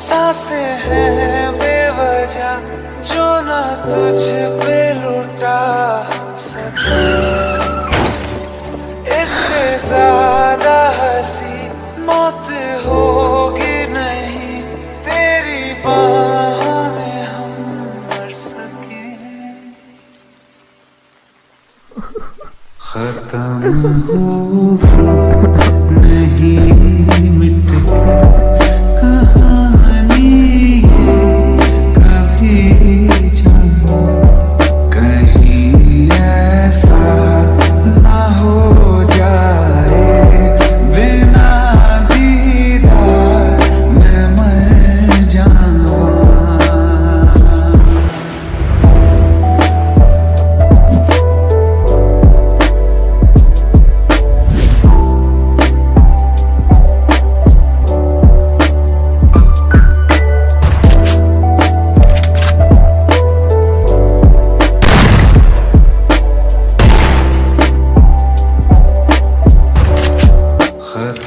साँसें हैं बेवजह, जो ना तुझ पे लुटा सके। इससे ज़्यादा हँसी मौत होगी नहीं, तेरी बाहों में हम मर सके। खत्म हो, नहीं